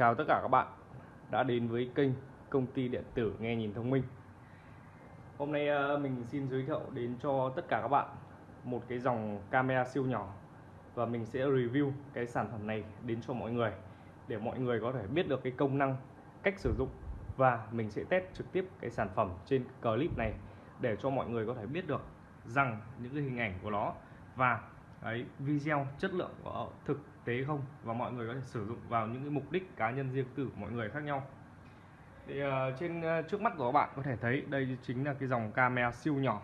Chào tất cả các bạn đã đến với kênh công ty điện tử nghe nhìn thông minh. Hôm nay ờ, mình xin giới thiệu đến cho tất cả các bạn một cái dòng camera siêu nhỏ và mình sẽ review cái sản phẩm này đến cho mọi người để mọi người có thể biết được cái công năng, cách sử dụng và mình sẽ test trực tiếp cái sản phẩm trên clip này để cho mọi người có thể biết được rằng những cái hình ảnh của nó và ấy video chất lượng của thực tế không? Và mọi người có thể sử dụng vào những cái mục đích cá nhân riêng tư của mọi người khác nhau. Thì uh, trên uh, trước mắt của các bạn có thể thấy đây chính là cái dòng camera siêu nhỏ.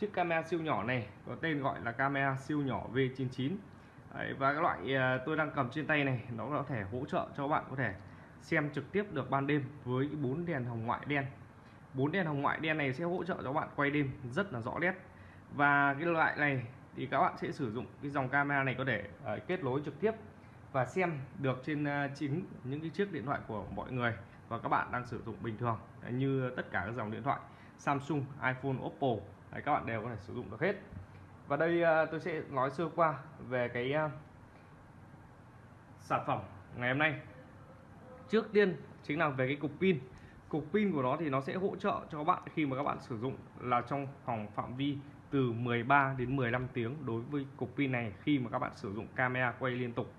Chiếc camera siêu nhỏ này có tên gọi là camera siêu nhỏ V99 Đấy, và cái loại uh, tôi đang cầm trên tay này nó có thể hỗ trợ cho các bạn có thể xem trực tiếp được ban đêm với bốn đèn hồng ngoại đen. Bốn đèn hồng ngoại đen này sẽ hỗ trợ cho các bạn quay đêm rất là rõ nét. Và cái loại này thì các bạn sẽ sử dụng cái dòng camera này có thể uh, kết nối trực tiếp và xem được trên uh, chính những cái chiếc điện thoại của mọi người và các bạn đang sử dụng bình thường Đấy, như tất cả các dòng điện thoại Samsung, iPhone, Oppo. Đấy, các bạn đều có thể sử dụng được hết. Và đây uh, tôi sẽ nói sơ qua về cái uh, sản phẩm ngày hôm nay. Trước tiên chính là về cái cục pin. Cục pin của nó thì nó sẽ hỗ trợ cho các bạn khi mà các bạn sử dụng là trong phòng phạm vi từ 13 đến 15 tiếng đối với cục pin này khi mà các bạn sử dụng camera quay liên tục.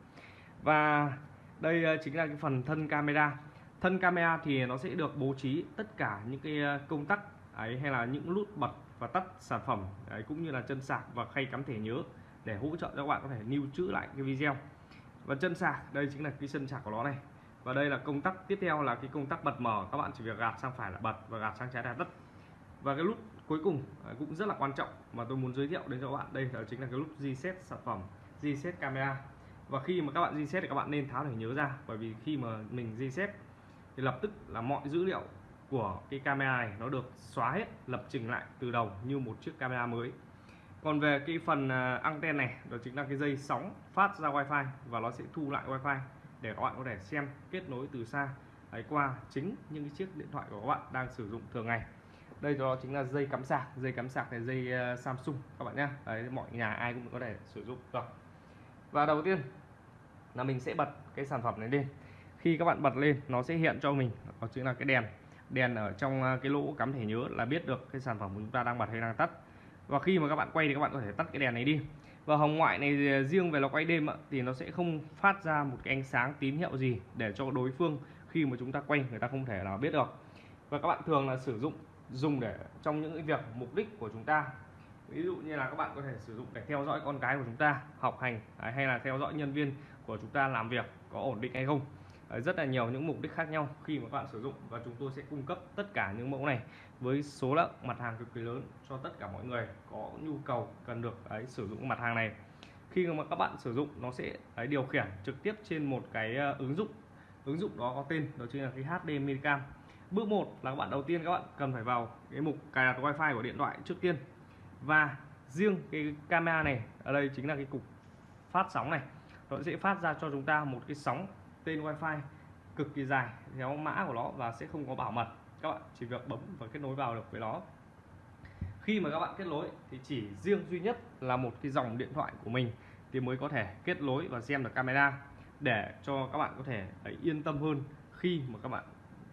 Và đây ờ, chính là cái phần thân camera. Thân camera thì nó sẽ được bố trí tất cả những cái ờ, công tắc ấy hay là những nút bật và tắt sản phẩm ấy, cũng như là chân sạc và khay cắm thẻ nhớ để hỗ trợ cho các bạn có thể lưu trữ lại cái video. Và chân sạc đây chính là cái chân sạc của nó này. Và đây là công tắc tiếp theo là cái công tắc bật mở. Các bạn chỉ việc gạt sang phải là bật và gạt sang trái là tắt và cái nút cuối cùng à, cũng rất là quan trọng mà tôi muốn giới thiệu đến cho các bạn. Đây là chính là cái nút reset sản phẩm reset camera. Và khi mà các bạn reset thì các bạn nên tháo để nhớ ra, bởi vì khi mà mình reset thì lập tức là mọi dữ liệu của cái camera này nó được xóa hết, lập trình lại từ đầu như một chiếc camera mới. Còn về cái phần à, anten này, đó chính là cái dây sóng phát ra wifi và nó sẽ thu lại wifi để các bạn có thể xem kết nối từ xa. Ấy qua chính những cái chiếc điện thoại của các bạn đang sử dụng thường ngày đây đó chính là dây cắm sạc. Dây cắm sạc này dây uh, Samsung các bạn nhé đấy, mọi nhà ai cũng có thể sử dụng. Được và đầu tiên là mình sẽ bật cái sản phẩm này lên. Khi các bạn bật lên nó sẽ hiện cho mình. Có chữ là cái đèn. Đèn ở trong ờ, cái lỗ cắm thẻ nhớ là biết được cái sản phẩm của chúng ta đang bật hay đang tắt. Và khi mà các bạn quay thì các bạn có thể tắt cái đèn này đi. Và hồng ngoại này ờ, riêng về nó quay đêm thì nó sẽ không phát ra một cái ánh sáng tín hiệu gì để cho đối phương khi mà chúng ta quay người ta không thể nào biết được. Và các bạn thường là sử dụng dùng để trong những cái việc mục đích của chúng ta. Ví dụ như là các bạn có thể sử dụng để theo dõi con cái của chúng ta học hành à, hay là theo dõi nhân viên của chúng ta làm việc có ổn định hay không. Ờ, rất là nhiều những mục đích khác nhau khi mà các bạn sử dụng và chúng tôi sẽ cung cấp tất cả những mẫu này với số lượng mặt hàng cực kỳ lớn cho tất cả mọi người có nhu cầu cần được ấy, sử dụng mặt hàng này. Khi mà các bạn sử dụng nó sẽ ấy, điều khiển trực tiếp trên một cái ờ, ứng dụng. Ứng dụng đó có tên đó chính là cái HD Minicam bước 1 là các bạn đầu tiên các bạn cần phải vào cái mục cài đặt wifi của điện thoại trước tiên. Và riêng cái camera này, ở đây chính là cái cục phát sóng này. Nó sẽ phát ra cho chúng ta một cái sóng tên wifi cực kỳ dài theo mã của nó và sẽ không có bảo mật. Các bạn chỉ việc bấm và kết nối vào được với nó. Khi mà các bạn kết nối thì chỉ riêng duy nhất là một cái dòng điện thoại của mình thì mới có thể kết nối và xem được camera để cho các bạn có thể yên tâm hơn khi mà các bạn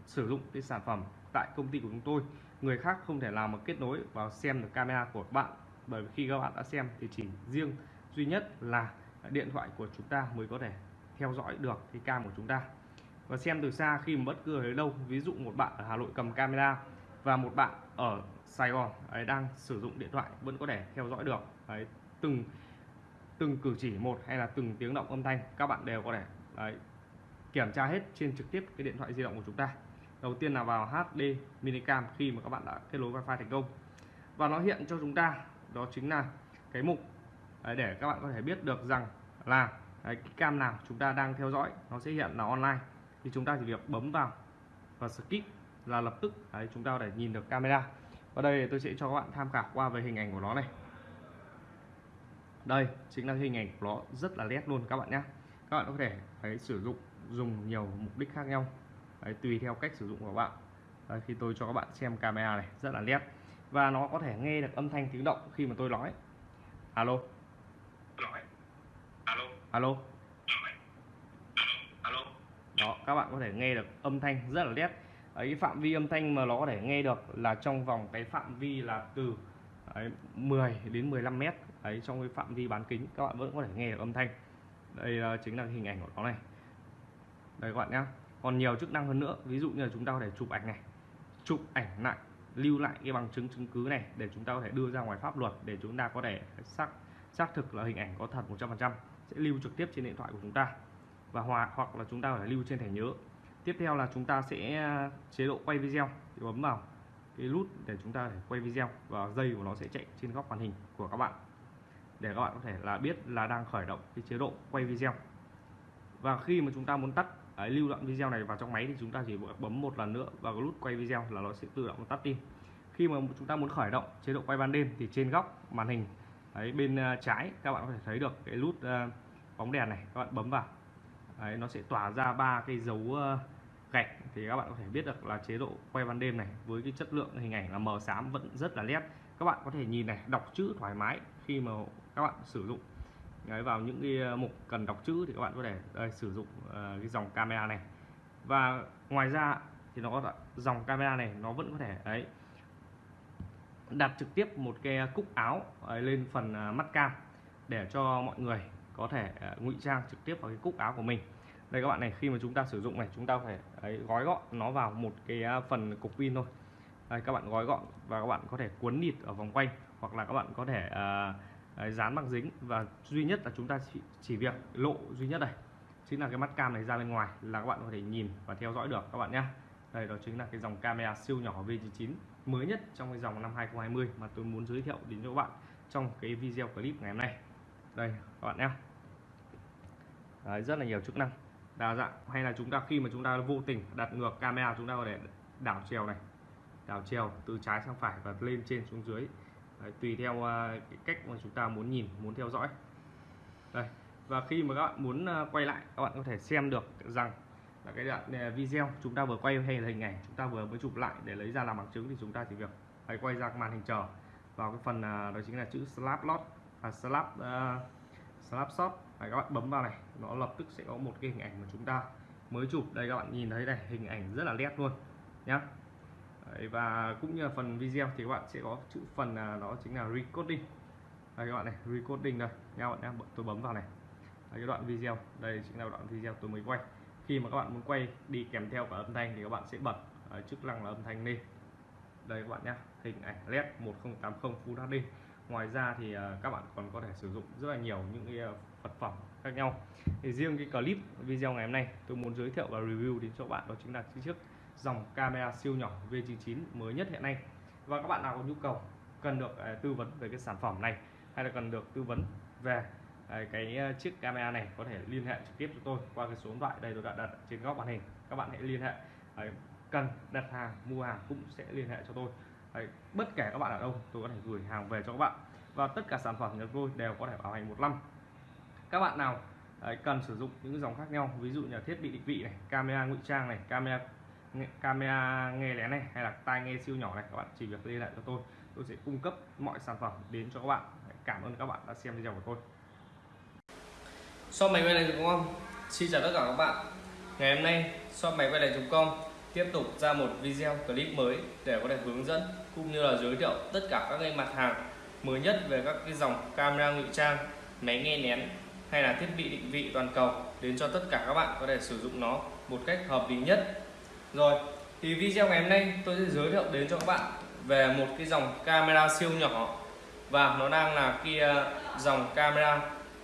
sử dụng cái sản phẩm tại công ty của chúng tôi. Người khác không thể nào mà kết nối vào xem được camera của bạn bởi vì khi các bạn đã xem thì chỉ riêng duy nhất là điện thoại của chúng ta mới có thể theo dõi được cái cam của chúng ta. Và xem từ xa khi mà bất cứ ở đâu ví dụ một bạn ở Hà Nội cầm camera và một bạn ở Sài Gòn ấy đang sử dụng điện thoại vẫn có thể theo dõi được đấy, từng từng cử chỉ một hay là từng tiếng động âm thanh các bạn đều có thể đấy, kiểm tra hết trên trực tiếp cái điện thoại di động của chúng ta đầu tiên là vào HD minicam khi mà các bạn đã kết nối wifi thành công. Và nó hiện cho chúng ta đó chính là cái mục để các bạn có thể biết được rằng là cái cam nào chúng ta đang theo dõi nó sẽ hiện là online. Thì chúng ta chỉ việc bấm vào và skip là lập tức đấy, chúng ta để nhìn được camera. Và đây tôi sẽ cho các bạn tham khảo qua về hình ảnh của nó này. Đây chính là hình ảnh của nó rất là nét luôn các bạn nhé các bạn có thể phải sử dụng dùng nhiều mục đích khác nhau đấy, tùy theo cách sử dụng của bạn. Đấy, khi tôi cho các bạn xem camera này rất là nét. Và nó có thể nghe được âm thanh tiếng động khi mà tôi nói. Alo. Alo. Alo. Alo. Đó các bạn có thể nghe được âm thanh rất là nét. Ấy phạm vi âm thanh mà nó có thể nghe được là trong vòng cái phạm vi là từ đấy, 10 đến 15 mét. Ấy trong cái phạm vi bán kính các bạn vẫn có thể nghe được âm thanh. Đây là chính là hình ảnh của nó này. Đây các bạn nhé còn nhiều chức năng hơn nữa, ví dụ như là chúng ta có thể chụp ảnh này, chụp ảnh lại, lưu lại cái bằng chứng chứng cứ này để chúng ta có thể đưa ra ngoài pháp luật, để chúng ta có thể xác xác thực là hình ảnh có thật 100% sẽ lưu trực tiếp trên điện thoại của chúng ta và hòa, hoặc là chúng ta phải lưu trên thẻ nhớ. Tiếp theo là chúng ta sẽ à, chế độ quay video, thì bấm vào cái nút để chúng ta để quay video và dây của nó sẽ chạy trên góc màn hình của các bạn. Để các bạn có thể là biết là đang khởi động cái chế độ quay video. Và khi mà chúng ta muốn tắt Đấy, lưu đoạn video này vào trong máy thì chúng ta chỉ bấm một lần nữa vào cái nút quay video là nó sẽ tự động tắt đi khi mà chúng ta muốn khởi động chế độ quay ban đêm thì trên góc màn hình ấy bên à, trái các bạn có thể thấy được cái nút uh, bóng đèn này các bạn bấm vào. Đấy, nó sẽ tỏa ra ba cái dấu uh, gạch thì các bạn có thể biết được là chế độ quay ban đêm này với cái chất lượng hình ảnh là mờ xám vẫn rất là nét. Các bạn có thể nhìn này đọc chữ thoải mái khi mà các bạn sử dụng đấy, vào những cái ờ, mục cần đọc chữ thì các bạn có thể đây, sử dụng uh, cái dòng camera này. Và ngoài ra thì nó có dòng camera này nó vẫn có thể đấy đặt trực tiếp một cái cúc áo lên phần mắt cam để cho mọi người có thể ngụy trang trực tiếp vào cái cúc áo của mình. Đây các bạn này khi mà chúng ta sử dụng này chúng ta phải ấy, gói gọn nó vào một cái phần cục pin thôi. Đây các bạn gói gọn và các bạn có thể cuốn nịt ở vòng quanh hoặc là các bạn có thể uh, dán bằng dính và duy nhất là chúng ta chỉ, chỉ việc lộ duy nhất này chính là cái mắt cam này ra bên ngoài là các bạn có thể nhìn và theo dõi được các bạn nhé đây đó chính là cái dòng camera siêu nhỏ V99 mới nhất trong cái dòng năm 2020 mà tôi muốn giới thiệu đến cho các bạn trong cái video clip ngày hôm nay. Đây các bạn nhé Đấy, rất là nhiều chức năng. Đa dạng hay là chúng ta khi mà chúng ta vô tình đặt ngược camera chúng ta có thể đảo chiều này đảo chiều từ trái sang phải và lên trên xuống dưới. Đấy, tùy theo uh, cái cách mà chúng ta muốn nhìn muốn theo dõi. Đây và khi mà các bạn muốn uh, quay lại các bạn có thể xem được rằng là cái đoạn à, video chúng ta vừa quay hay là hình ảnh chúng ta vừa mới chụp lại để lấy ra làm bằng chứng thì chúng ta chỉ việc hãy quay ra màn hình chờ vào cái phần uh, đó chính là chữ slap lot và slap uh, slap shot Đấy, các bạn bấm vào này nó lập tức sẽ có một cái hình ảnh mà chúng ta mới chụp. Đây các bạn nhìn thấy này hình ảnh rất là nét luôn nhá. Đấy, và cũng như là phần video thì các bạn sẽ có chữ phần là đó chính là recording. Đây các bạn này recording đây. Nha bạn nhé tôi bấm vào này. Đây, cái đoạn video. Đây chính là đoạn video tôi mới quay. Khi mà các bạn muốn quay đi kèm theo cả âm thanh thì các bạn sẽ bật uh, chức năng là âm thanh lên. Đây các bạn nhé hình ảnh led 1080 Full HD ngoài ra thì uh, các bạn còn có thể sử dụng rất là nhiều những cái uh, vật phẩm khác nhau. Thì riêng cái clip video ngày hôm nay tôi muốn giới thiệu và review đến cho bạn đó chính là chiếc dòng camera siêu nhỏ V99 mới nhất hiện nay. Và các bạn nào có nhu cầu cần được à, tư vấn về cái sản phẩm này hay là cần được tư vấn về à, cái à, chiếc camera này có thể liên hệ trực tiếp cho tôi qua cái số điện thoại đây tôi đã đặt trên góc màn hình. Các bạn hãy liên hệ cần đặt hàng, mua hàng cũng sẽ liên hệ cho tôi. Bất kể các bạn ở đâu, tôi có thể gửi hàng về cho các bạn. Và tất cả sản phẩm của tôi đều có thể bảo hành một năm. Các bạn nào cần sử dụng những dòng khác nhau, ví dụ như là thiết bị định vị này, camera ngụy trang này, camera camera nghe lén này, hay là tai nghe siêu nhỏ này, các bạn chỉ việc liên hệ cho tôi. Tôi sẽ cung cấp mọi sản phẩm đến cho các bạn. Cảm ơn các bạn đã xem video của tôi. Shop máy quay này không? xin chào tất cả các bạn. Ngày hôm nay, shop máy quay này com tiếp tục ra một video clip mới để có thể hướng dẫn cũng như là giới thiệu tất cả các cái mặt hàng mới nhất về các cái dòng camera ngụy trang, máy nghe nén hay là thiết bị định vị toàn cầu đến cho tất cả các bạn có thể sử dụng nó một cách hợp lý nhất rồi thì video ngày hôm nay tôi sẽ giới thiệu đến cho các bạn về một cái dòng camera siêu nhỏ. Và nó đang là kia ờ, dòng camera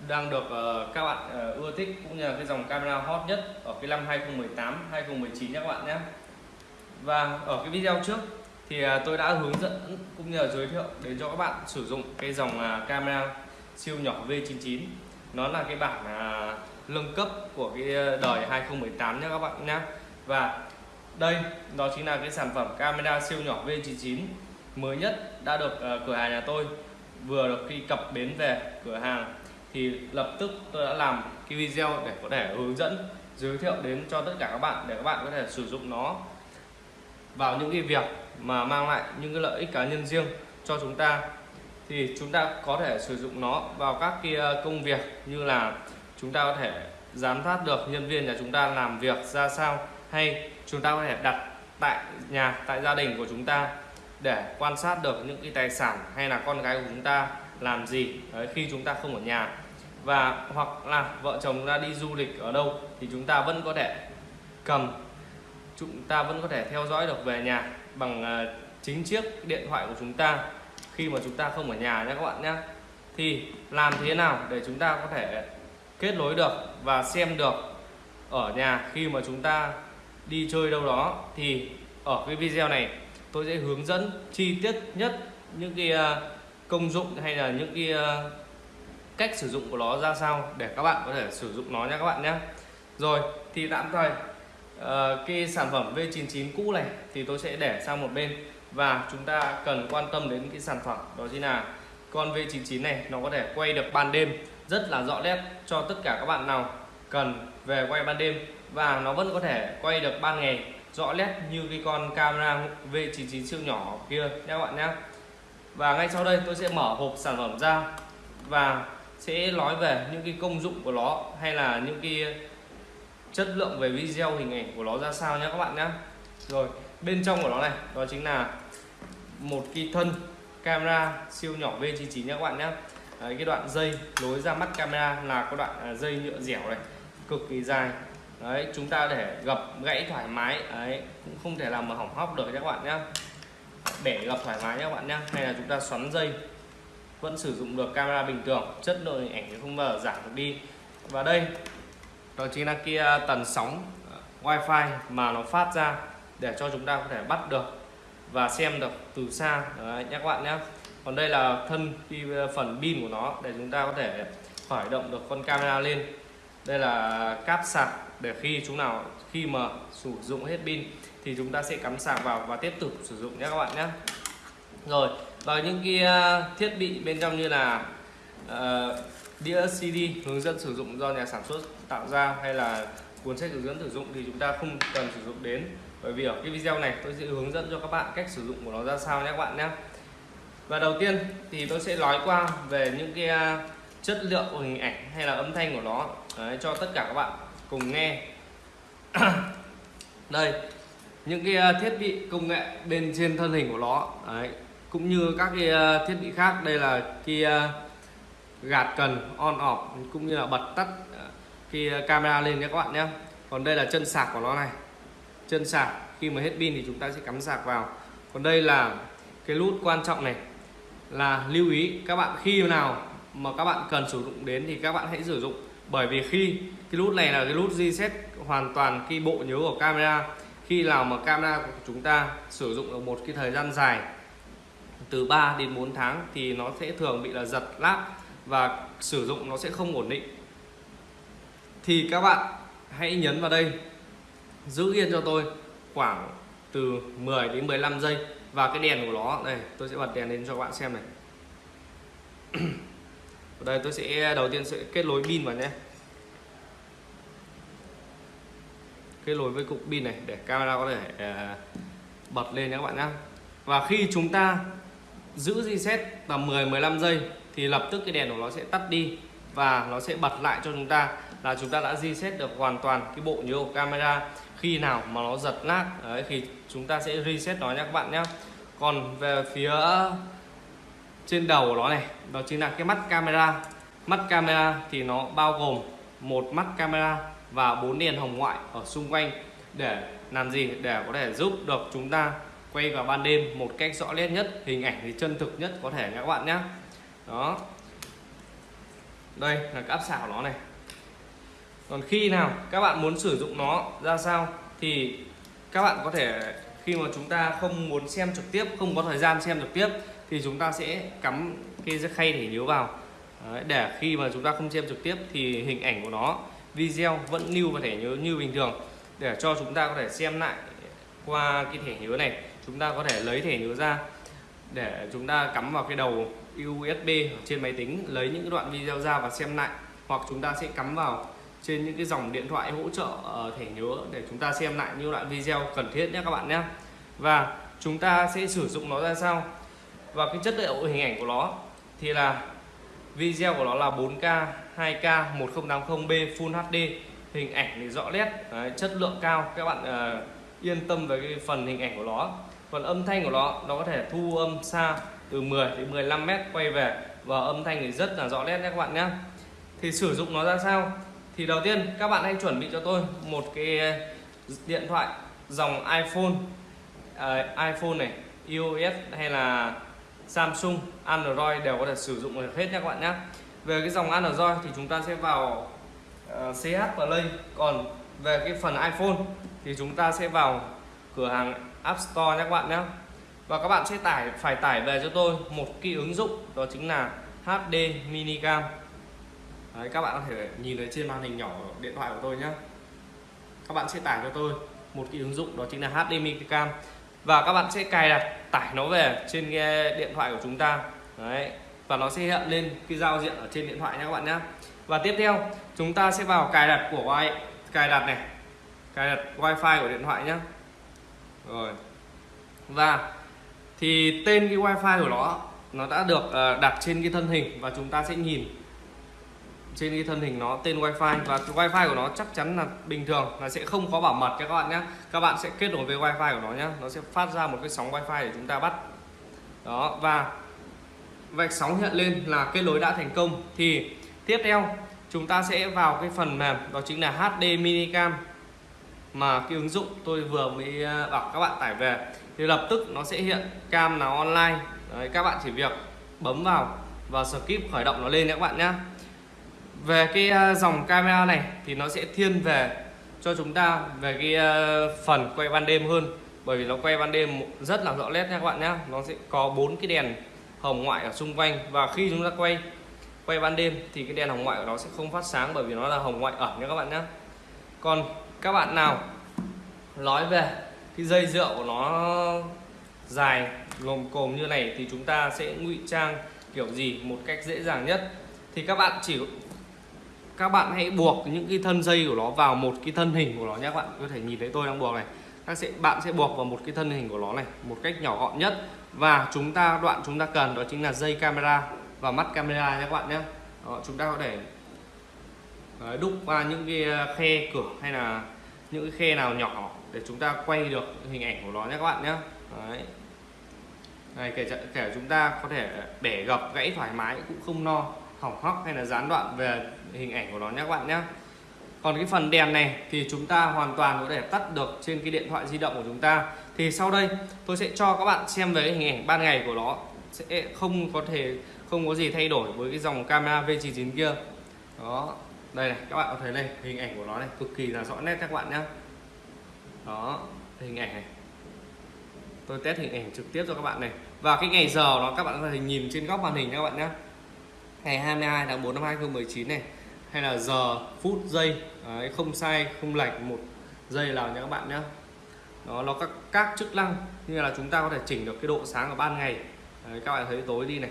đang được uh, các bạn uh, ưa thích cũng như là cái dòng camera hot nhất ở cái năm 2018 2019 nhé các bạn nhé. Và ở cái video trước thì uh, tôi đã hướng dẫn cũng như là giới thiệu đến cho các bạn sử dụng cái dòng uh, camera siêu nhỏ V99 nó là cái bản uh, lưng cấp của cái đời 2018 nhé các bạn nhé. Và đây đó chính là cái sản phẩm camera siêu nhỏ V99 mới nhất đã được uh, cửa hàng nhà tôi vừa được khi cập bến về cửa hàng. Thì lập tức tôi đã làm cái video để có thể hướng dẫn giới thiệu đến cho tất cả các bạn để các bạn có thể sử dụng nó vào những cái việc mà mang lại những cái lợi ích cá nhân riêng cho chúng ta. Thì chúng ta có thể sử dụng nó vào các cái ờ, công việc như là chúng ta có thể giám sát được nhân viên nhà chúng ta làm việc ra sao hay chúng ta có thể đặt tại nhà tại gia đình của chúng ta để quan sát được những cái tài sản hay là con gái của chúng ta làm gì Đấy, khi chúng ta không ở nhà và hoặc là vợ chồng ra đi du lịch ở đâu thì chúng ta vẫn có thể cầm chúng ta vẫn có thể theo dõi được về nhà bằng chính chiếc điện thoại của chúng ta khi mà chúng ta không ở nhà nhé các bạn nhé thì làm thế nào để chúng ta có thể kết nối được và xem được ở nhà khi mà chúng ta đi chơi đâu đó thì ở cái video này tôi sẽ hướng dẫn chi tiết nhất những cái à, công dụng hay là những cái à, cách sử dụng của nó ra sao để các bạn có thể sử dụng nó nha các bạn nhé. Rồi thì tạm thời uh, cái sản phẩm V99 cũ này thì tôi sẽ để sang một bên và chúng ta cần quan tâm đến cái sản phẩm đó chính là con V99 này nó có thể quay được ban đêm rất là rõ nét cho tất cả các bạn nào cần về quay ban đêm và nó vẫn có thể quay được ban ngày. Rõ nét như cái con camera V99 siêu nhỏ kia nha các bạn nhé và ngay sau đây tôi sẽ mở hộp sản phẩm ra và sẽ nói về những cái công dụng của nó hay là những cái chất lượng về video hình ảnh của nó ra sao nhé các bạn nhé rồi bên trong của nó này đó chính là một cái thân camera siêu nhỏ V99 nhé các bạn nhé Đấy, cái đoạn dây nối ra mắt camera là có đoạn à, dây nhựa dẻo này cực kỳ dài đấy chúng ta để gập gãy thoải mái. Đấy cũng không thể làm mà hỏng hóc được nhé các bạn nhé. Bẻ gập thoải mái nhé các bạn nhé. Hay là chúng ta xoắn dây. Vẫn sử dụng được camera bình thường. Chất lượng hình ảnh thì không bao giờ giảm được đi. Và đây đó chính là kia à, tần sóng à, wifi mà nó phát ra để cho chúng ta có thể bắt được và xem được từ xa. Đấy, nhé các bạn nhé. Còn đây là thân à, phần pin của nó để chúng ta có thể khởi động được con camera lên. Đây là cáp sạc để khi chúng nào khi mà sử dụng hết pin thì chúng ta sẽ cắm sạc vào và tiếp tục sử dụng nhé các bạn nhé. Rồi và những cái à, thiết bị bên trong như là uh, đĩa CD hướng dẫn sử dụng do nhà sản xuất tạo ra hay là cuốn sách hướng dẫn sử dụng thì chúng ta không cần sử dụng đến. Bởi vì ở cái video này tôi sẽ hướng dẫn cho các bạn cách sử dụng của nó ra sao nhé các bạn nhé. Và đầu tiên thì tôi sẽ nói qua về những cái à, chất lượng của hình ảnh hay là âm thanh của nó. Đấy, cho tất cả các bạn cùng nghe. Đây những cái à, thiết bị công nghệ bên trên thân hình của nó Đấy, cũng như các cái à, thiết bị khác. Đây là cái à, gạt cần on off cũng như là bật tắt cái camera lên nhé các bạn nhé. Còn đây là chân sạc của nó này. Chân sạc khi mà hết pin thì chúng ta sẽ cắm sạc vào. Còn đây là cái nút quan trọng này là lưu ý các bạn khi nào mà các bạn cần sử dụng đến thì các bạn hãy sử dụng bởi vì khi cái nút này là cái nút reset hoàn toàn cái bộ nhớ của camera, khi nào mà camera của chúng ta sử dụng được một cái thời gian dài, từ 3 đến 4 tháng, thì nó sẽ thường bị là giật lát và sử dụng nó sẽ không ổn định. Thì các bạn hãy nhấn vào đây, giữ yên cho tôi khoảng từ 10 đến 15 giây. Và cái đèn của nó, đây, tôi sẽ bật đèn lên cho các bạn xem này. ở đây tôi sẽ đầu tiên sẽ kết nối pin vào nhé. Kết nối với cục pin này để camera có thể uh, bật lên nhé các bạn nhé. Và khi chúng ta giữ reset tầm 10 15 giây thì lập tức cái đèn của nó sẽ tắt đi và nó sẽ bật lại cho chúng ta là chúng ta đã reset được hoàn toàn cái bộ nhớ của camera. Khi nào mà nó giật nát đấy thì chúng ta sẽ reset nó nhé các bạn nhé. Còn về phía trên đầu của nó này, đó chính là cái mắt camera. Mắt camera thì nó bao gồm một mắt camera và bốn đèn hồng ngoại ở xung quanh để làm gì? Để có thể giúp được chúng ta quay vào ban đêm một cách rõ nét nhất, hình ảnh thì chân thực nhất có thể nha các bạn nhé đó. Đây là cái áp xảo của nó này. Còn khi nào các bạn muốn sử dụng nó ra sao thì các bạn có thể, khi mà chúng ta không muốn xem trực tiếp, không có thời gian xem trực tiếp thì chúng ta sẽ cắm cái khay thể nhớ vào. Đấy, để khi mà chúng ta không xem trực tiếp thì hình ảnh của nó video vẫn lưu và thẻ nhớ như bình thường. Để cho chúng ta có thể xem lại qua cái thẻ nhớ này chúng ta có thể lấy thẻ nhớ ra để chúng ta cắm vào cái đầu USB trên máy tính lấy những đoạn video ra và xem lại. Hoặc chúng ta sẽ cắm vào trên những cái dòng điện thoại hỗ trợ ờ, thẻ nhớ để chúng ta xem lại những đoạn video cần thiết nhé các bạn nhé. Và chúng ta sẽ sử dụng nó ra sao? Và cái chất liệu hình ảnh của nó thì là video của nó là 4K 2K 1080p Full HD hình ảnh thì rõ nét Đấy, chất lượng cao. Các bạn uh, yên tâm về cái phần hình ảnh của nó. Còn âm thanh của nó nó có thể thu âm xa từ 10 đến 15 mét quay về. Và âm thanh thì rất là rõ nét nhé các bạn nhé. Thì sử dụng nó ra sao? Thì đầu tiên các bạn hãy chuẩn bị cho tôi một cái điện thoại dòng iPhone uh, iPhone này iOS hay là Samsung Android đều có thể sử dụng được hết nha các bạn nhé. Về cái dòng Android thì chúng ta sẽ vào ờ, uh, CH Play. Còn về cái phần iPhone thì chúng ta sẽ vào cửa hàng App Store nha các bạn nhé. Và các bạn sẽ tải phải tải về cho tôi một cái ứng dụng đó chính là HD Minicam Đấy, các bạn có thể nhìn thấy trên màn hình nhỏ điện thoại của tôi nhé. Các bạn sẽ tải cho tôi một cái ứng dụng đó chính là HD Minicam và các bạn sẽ cài đặt tải nó về trên cái điện thoại của chúng ta. Đấy, và nó sẽ hiện lên cái giao diện ở trên điện thoại nha các bạn nhé và tiếp theo, chúng ta sẽ vào cài đặt của wi cài đặt này, cài đặt wifi của điện thoại nhé rồi, và thì tên cái wifi của nó nó đã được ờ, đặt trên cái thân hình và chúng ta sẽ nhìn trên cái thân hình nó tên wifi và cái wifi của nó chắc chắn là bình thường là sẽ không có bảo mật cho các bạn nhé các bạn sẽ kết nối với wifi của nó nhé nó sẽ phát ra một cái sóng wifi để chúng ta bắt. Đó và vạch sóng hiện lên là kết nối đã thành công. Thì tiếp theo chúng ta sẽ vào cái phần mềm đó chính là HD minicam mà cái ứng dụng tôi vừa mới ờ, bảo các bạn tải về. Thì lập tức nó sẽ hiện cam nào online. Đấy, các bạn chỉ việc bấm vào và skip khởi động nó lên nhé các bạn nhé về cái ờ, dòng camera này thì nó sẽ thiên về cho chúng ta về cái ờ, phần quay ban đêm hơn. Bởi vì nó quay ban đêm rất là rõ nét nha các bạn nhé nó sẽ có bốn cái đèn hồng ngoại ở xung quanh và khi chúng ta quay quay ban đêm thì cái đèn hồng ngoại của nó sẽ không phát sáng bởi vì nó là hồng ngoại ẩn nha các bạn nhé còn các bạn nào nói về cái dây rượu của nó dài lồm cồm như này thì chúng ta sẽ ngụy trang kiểu gì một cách dễ dàng nhất. Thì các bạn chỉ các bạn hãy buộc những cái thân dây của nó vào một cái thân hình của nó nhé các bạn. Có thể nhìn thấy tôi đang buộc này. Các sẽ bạn sẽ buộc vào một cái thân hình của nó này một cách nhỏ gọn nhất. Và chúng ta đoạn chúng ta cần đó chính là dây camera và mắt camera nhé các bạn nhé. Đó, chúng ta có thể đấy, đúc qua những cái à, khe cửa hay là những cái khe nào nhỏ để chúng ta quay được hình ảnh của nó nhé các bạn nhé. Đấy. Này, kể, kể chúng ta có thể bẻ gập gãy thoải mái cũng không no hỏng hóc hay là gián đoạn về hình ảnh của nó nhé các bạn nhé. Còn cái phần đèn này thì chúng ta hoàn toàn có thể tắt được trên cái điện thoại di động của chúng ta. Thì sau đây tôi sẽ cho các bạn xem về hình ảnh ban ngày của nó. Sẽ không có thể, không có gì thay đổi với cái dòng camera V99 kia. Đó, đây này, các bạn có thấy đây, hình ảnh của nó này, cực kỳ là rõ nét các bạn nhé. Đó, hình ảnh này. Tôi test hình ảnh trực tiếp cho các bạn này. Và cái ngày giờ nó, các bạn có thể nhìn trên góc màn hình các bạn nhé ngày 22 tháng 4 năm 2019 này hay là giờ phút giây. Đấy, không sai không lệch một giây nào nhé các bạn nhé nó nó các các chức năng như là chúng ta có thể chỉnh được cái độ sáng ở ban ngày. Đấy, các bạn thấy tối đi này.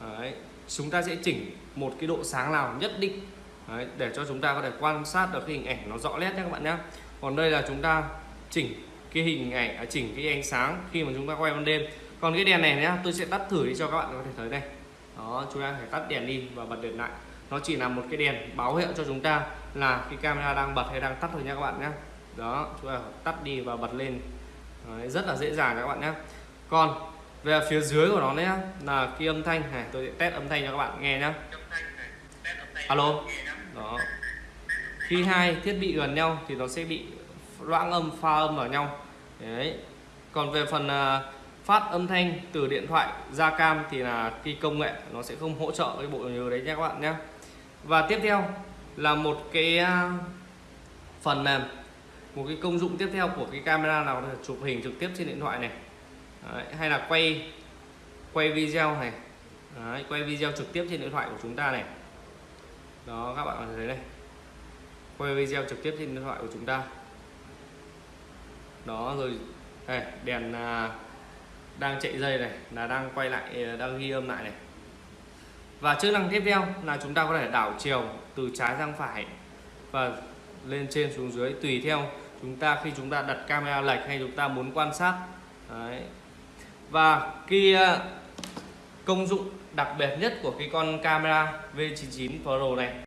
Đấy, chúng ta sẽ chỉnh một cái độ sáng nào nhất định. Đấy, để cho chúng ta có thể quan sát được cái hình ảnh nó rõ nét nhé các bạn nhé còn đây là chúng ta chỉnh cái hình ảnh à, chỉnh cái ánh sáng khi mà chúng ta quay ban đêm. Còn cái đèn này nhá tôi sẽ tắt thử đi cho các bạn có thể thấy đây đó chúng ta phải tắt đèn đi và bật đèn lại. Nó chỉ là một cái đèn báo hiệu cho chúng ta là cái camera đang bật hay đang tắt thôi nha các bạn nhé. Đó chúng ta tắt đi và bật lên. Đấy, rất là dễ dàng các bạn nhé. Còn về phía dưới của nó đấy là cái âm thanh này tôi sẽ test âm thanh cho các bạn nghe nhé. Alo. Đó. Khi hai thiết bị gần nhau thì nó sẽ bị loãng âm pha âm vào nhau. Đấy. Còn về phần uh, phát âm thanh từ điện thoại ra cam thì là cái công nghệ nó sẽ không hỗ trợ cái bộ nhớ đấy nhé các bạn nhé. Và tiếp theo là một cái phần mềm một cái công dụng tiếp theo của cái camera nào là chụp hình trực tiếp trên điện thoại này. Đấy, hay là quay quay video này. Đấy, quay video trực tiếp trên điện thoại của chúng ta này. Đó các bạn thấy đây. Quay video trực tiếp trên điện thoại của chúng ta. Đó rồi đây, đèn uh, đang chạy dây này, là đang quay lại ờ, đang ghi âm lại này. Và chức năng tiếp theo là chúng ta có thể đảo chiều từ trái sang phải và lên trên xuống dưới. Tùy theo chúng ta, khi chúng ta đặt camera lệch hay chúng ta muốn quan sát. Đấy. và cái ờ, công dụng đặc biệt nhất của cái con camera V99 Pro này